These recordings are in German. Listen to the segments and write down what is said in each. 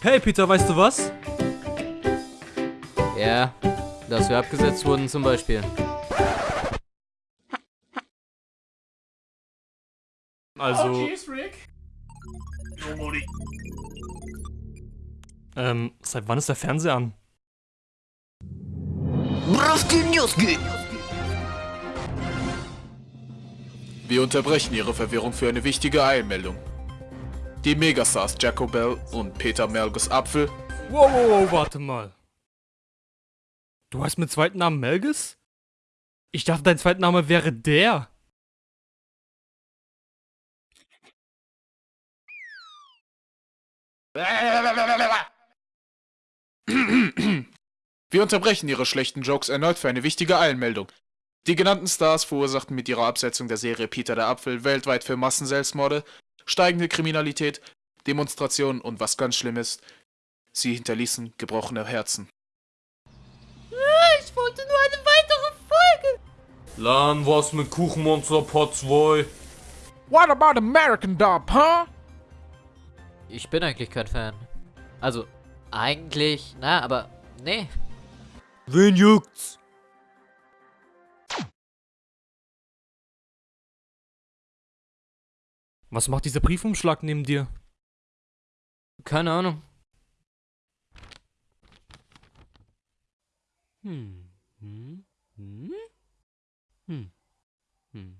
Hey Peter, weißt du was? Ja, dass wir abgesetzt wurden zum Beispiel. Also, ähm, seit wann ist der Fernseher an? Wir unterbrechen Ihre Verwirrung für eine wichtige Eilmeldung. Die Megastars Jacko Bell und Peter Melgus Apfel Wow, wow, wow, warte mal. Du heißt mit zweiten Namen Melges? Ich dachte, dein zweiter Name wäre der. Wir unterbrechen Ihre schlechten Jokes erneut für eine wichtige Eilmeldung. Die genannten Stars verursachten mit ihrer Absetzung der Serie Peter der Apfel weltweit für Massenselbstmorde, steigende Kriminalität, Demonstrationen und was ganz schlimm ist, sie hinterließen gebrochene Herzen. Ich wollte nur eine weitere Folge. Lan, was mit Kuchenmonster Pot 2? What about American Dub, huh? Ich bin eigentlich kein Fan. Also, eigentlich, na, aber nee. Wen juckt's? Was macht dieser Briefumschlag neben dir? Keine Ahnung. Hm. Hm. Hm. Hm. Hm.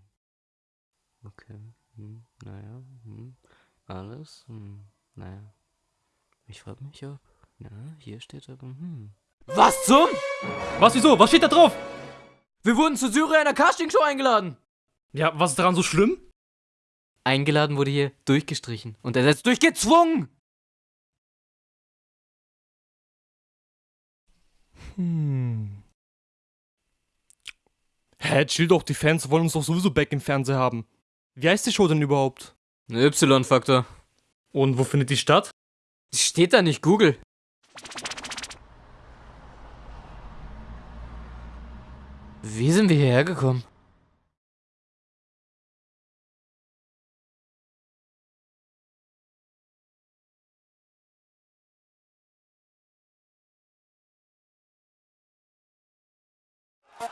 Okay. Hm. Naja. Hm. Alles. Hm. Naja. Ich frage mich, ob. Na, hier steht aber. Hm. Was zum? Was, wieso? Was steht da drauf? Wir wurden zu Syria einer Castingshow eingeladen. Ja, was ist daran so schlimm? Eingeladen wurde hier durchgestrichen und ersetzt durch gezwungen. Hm. Hä, chill doch, die Fans wollen uns doch sowieso back im Fernseher haben. Wie heißt die Show denn überhaupt? Y-Faktor. Und wo findet die statt? Steht da nicht Google? Wie sind wir hierher gekommen? Meine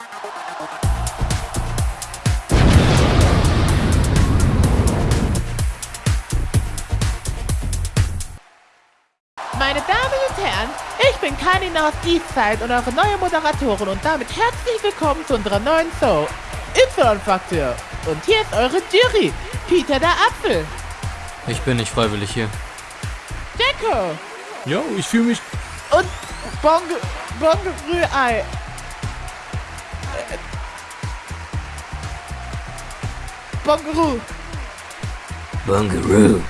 Damen und Herren, ich bin Kanina aus Eastside und eure neue Moderatorin und damit herzlich willkommen zu unserer neuen Show Y-Faktor. Und hier ist eure Jury, Peter der Apfel, Ich bin nicht freiwillig hier. Jacko Ja, ich fühle mich. und Bong Bong Rührei. Bongeroo. Bungaroo.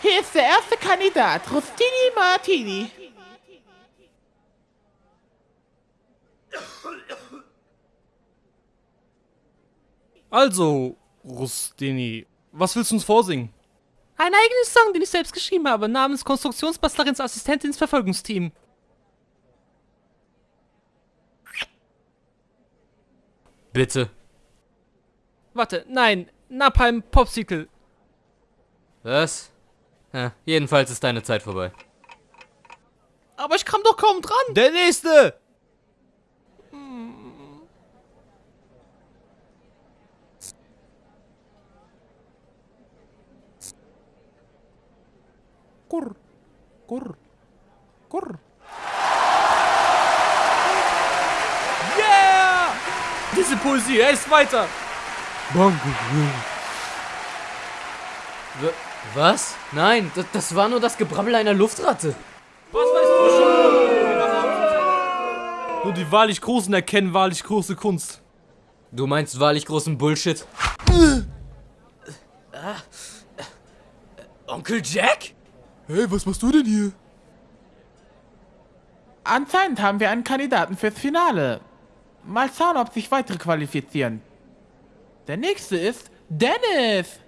Hier ist der erste Kandidat, Rustini Martini. Also, Rustini, was willst du uns vorsingen? Ein eigenes Song, den ich selbst geschrieben habe, namens Konstruktionsbastlerins Assistentin ins Verfolgungsteam. Bitte. Warte, nein, Napalm Popsicle. Was? Ja, jedenfalls ist deine Zeit vorbei. Aber ich kam doch kaum dran. Der nächste! Kurr, kurr, kurr. Diese Poesie, er ist weiter. W was? Nein, das, das war nur das Gebrabbel einer Luftratte. Was weißt du schon? Nur die wahrlich Großen erkennen wahrlich große Kunst. Du meinst wahrlich großen Bullshit? Ah. Onkel Jack? Hey, was machst du denn hier? Anscheinend haben wir einen Kandidaten fürs Finale. Mal schauen, ob sich weitere qualifizieren. Der nächste ist Dennis.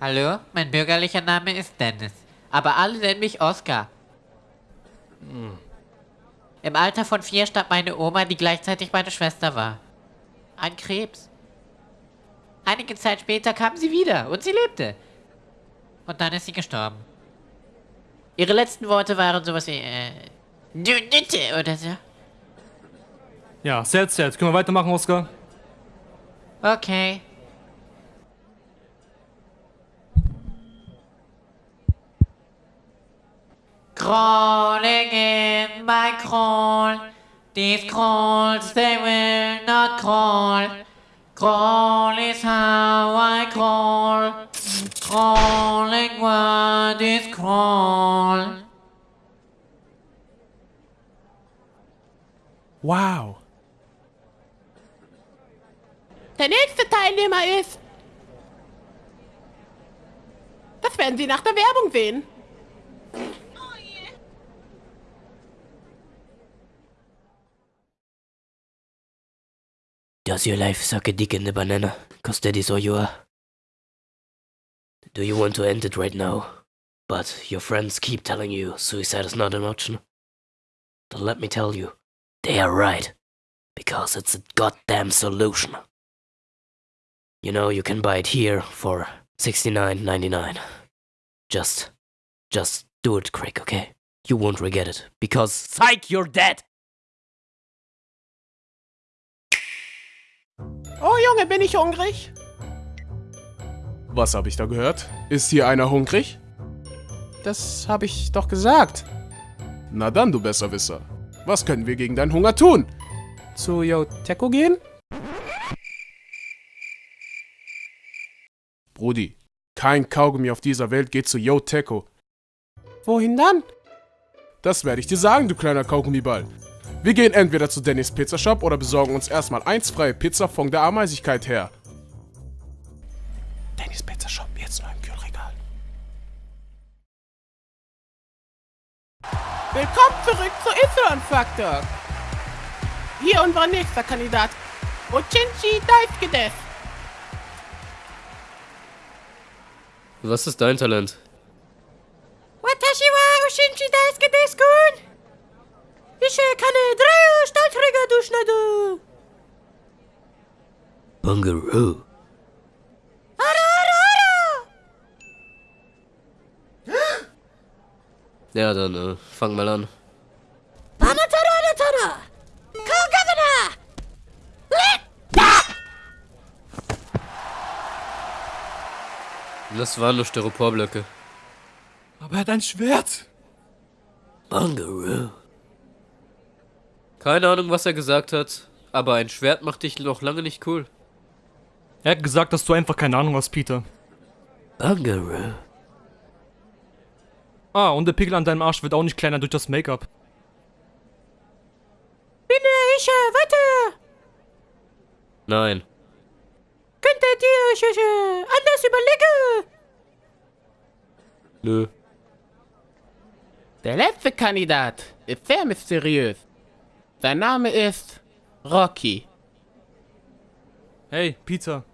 Hallo, mein bürgerlicher Name ist Dennis, aber alle nennen mich Oscar. Im Alter von vier starb meine Oma, die gleichzeitig meine Schwester war. An Krebs. Einige Zeit später kam sie wieder und sie lebte. Und dann ist sie gestorben. Ihre letzten Worte waren sowas wie, äh, du Nütte oder so. Ja, sad, sad. Können wir weitermachen, Oscar? Okay. Crawling in my crawl. These crawls, they will not crawl. Crawl is how I crawl. Crawling, what is crawl? Wow. Der nächste Teilnehmer ist... Das werden Sie nach der Werbung sehen. Does your life suck a dick in the banana? Cause that is all you are. Do you want to end it right now? But your friends keep telling you suicide is not an option. Then let me tell you, they are right. Because it's a goddamn solution. You know, you can buy it here for $69.99. Just, just do it quick, okay? You won't regret it. Because, psych, you're dead! Oh Junge, bin ich hungrig? Was habe ich da gehört? Ist hier einer hungrig? Das habe ich doch gesagt. Na dann, du Besserwisser. Was können wir gegen deinen Hunger tun? Zu Yoteko gehen? Brudi, kein Kaugummi auf dieser Welt geht zu Yoteko. Wohin dann? Das werde ich dir sagen, du kleiner Kaugummiball. Wir gehen entweder zu Dennis Pizzashop oder besorgen uns erstmal eins freie Pizza von der Ameisigkeit her. Dennis Pizzashop, jetzt nur im Kühlregal. Willkommen zurück zu Y-Faktor. Hier unser nächster Kandidat. Ochinchi Daisuke desu. Was ist dein Talent? Watashi wa Ochinchi Daisuke desu. Ich kann drei Stahlträger durchschneiden. Bungaroo. Ara, ara, ara. Ja, dann äh, fang mal an. Das waren nur Styroporblöcke. Aber er hat ein Schwert. Bungaroo. Keine Ahnung, was er gesagt hat, aber ein Schwert macht dich noch lange nicht cool. Er hat gesagt, dass du einfach keine Ahnung hast, Peter. Bungaroo. Ah, und der Pickel an deinem Arsch wird auch nicht kleiner durch das Make-up. Bin ich äh, weiter. Nein. Ihr euch äh, anders überlegen? Nö. Der letzte Kandidat ist sehr mysteriös. Sein Name ist Rocky. Hey, Peter.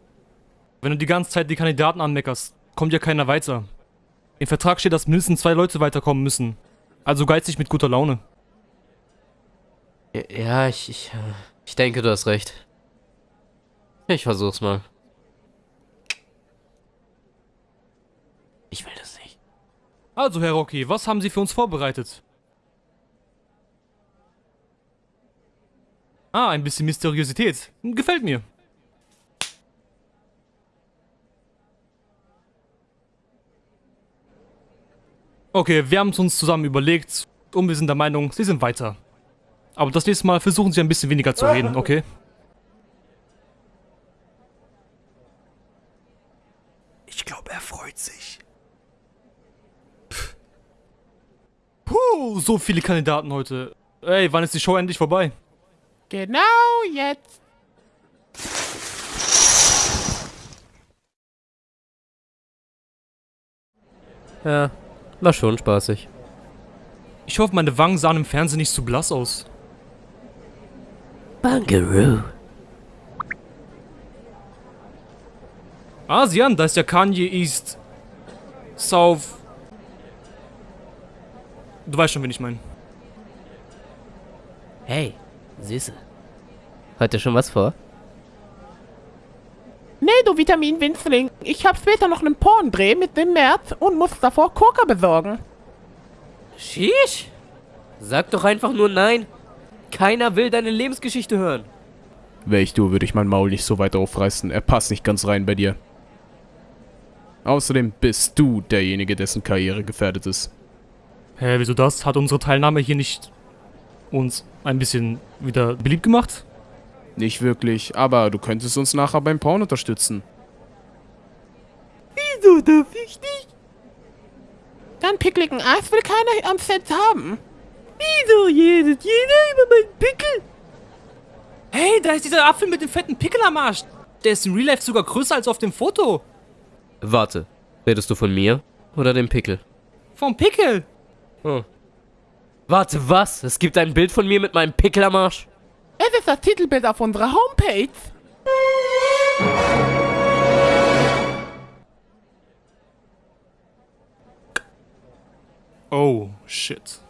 Wenn du die ganze Zeit die Kandidaten anmeckerst, kommt ja keiner weiter. Im Vertrag steht, dass mindestens zwei Leute weiterkommen müssen. Also geizig mit guter Laune. Ja, ich, ich, äh, ich denke, du hast recht. Ich versuch's mal. Ich will das nicht. Also, Herr Rocky, was haben Sie für uns vorbereitet? Ah, ein bisschen Mysteriosität. Gefällt mir. Okay, wir haben es uns zusammen überlegt und wir sind der Meinung, Sie sind weiter. Aber das nächste Mal versuchen Sie ein bisschen weniger zu reden, okay? Ich glaube, er freut sich. Puh, so viele Kandidaten heute. Ey, wann ist die Show endlich vorbei? Genau jetzt. Ja, war schon spaßig. Ich hoffe, meine Wangen sahen im Fernsehen nicht zu blass aus. Bungaroo. Asian, da ist ja Kanye East. South. Du weißt schon, wen ich meine. Hey, Süße. Heute schon was vor? Nee, du Vitamin-Winzling. Ich hab später noch einen Porndreh mit dem März und muss davor Coca besorgen. Sheesh. Sag doch einfach nur nein. Keiner will deine Lebensgeschichte hören. Wäre ich du, würde ich mein Maul nicht so weit aufreißen. Er passt nicht ganz rein bei dir. Außerdem bist du derjenige, dessen Karriere gefährdet ist. Hä, wieso das? Hat unsere Teilnahme hier nicht uns ein bisschen wieder beliebt gemacht? Nicht wirklich, aber du könntest uns nachher beim Porn unterstützen. Wieso darf ich nicht? Deinen pickligen Eis will keiner am Set haben. Wieso redet jeder über meinen Pickel? Hey, da ist dieser Apfel mit dem fetten Pickel am Arsch. Der ist in Real Life sogar größer als auf dem Foto. Warte, redest du von mir oder dem Pickel? Vom Pickel. Hm. Warte, was? Es gibt ein Bild von mir mit meinem Pickel am Arsch? Es ist das Titelbild auf unserer Homepage. Oh, shit.